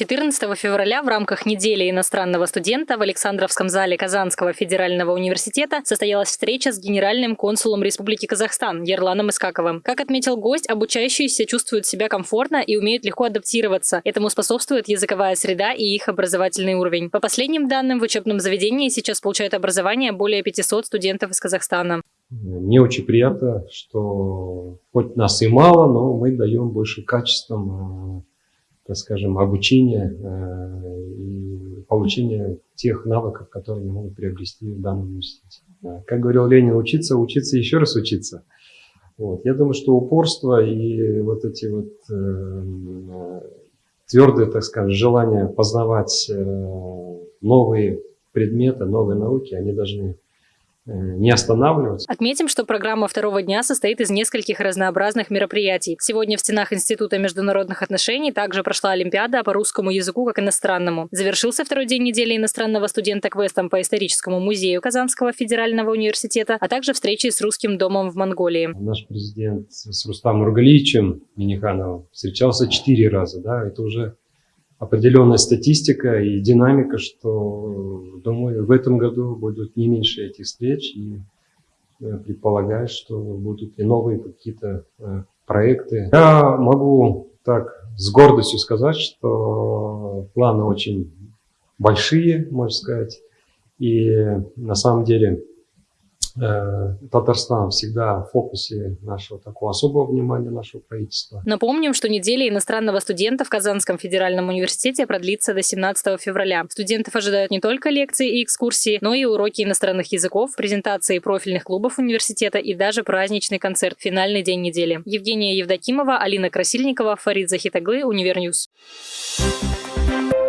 14 февраля в рамках недели иностранного студента в Александровском зале Казанского федерального университета состоялась встреча с генеральным консулом Республики Казахстан Ерланом Искаковым. Как отметил гость, обучающиеся чувствуют себя комфортно и умеют легко адаптироваться. Этому способствует языковая среда и их образовательный уровень. По последним данным, в учебном заведении сейчас получают образование более 500 студентов из Казахстана. Мне очень приятно, что хоть нас и мало, но мы даем больше качеством э, скажем, обучения э, и получения тех навыков, которые они могут приобрести в данном университете. Как говорил Ленин, учиться, учиться, еще раз учиться. Вот. Я думаю, что упорство и вот эти вот э, твердые, так скажем, желания познавать э, новые предметы, новые науки, они должны не останавливаться. Отметим, что программа второго дня состоит из нескольких разнообразных мероприятий. Сегодня в стенах Института международных отношений также прошла Олимпиада по русскому языку как иностранному. Завершился второй день недели иностранного студента квестом по историческому музею Казанского федерального университета, а также встречей с русским домом в Монголии. Наш президент с Рустамом Нургалиевичем Минихановым встречался четыре раза. Да? Это уже определенная статистика и динамика, что, думаю, в этом году будут не меньше этих встреч, и э, предполагаю, что будут и новые какие-то э, проекты. Я могу так с гордостью сказать, что планы очень большие, можно сказать, и на самом деле Татарстан всегда в фокусе нашего такого особого внимания нашего правительства. Напомним, что неделя иностранного студента в Казанском федеральном университете продлится до 17 февраля. Студентов ожидают не только лекции и экскурсии, но и уроки иностранных языков, презентации профильных клубов университета и даже праздничный концерт «Финальный день недели». Евгения Евдокимова, Алина Красильникова, Фарид Захитаглы, Univer News. Thank you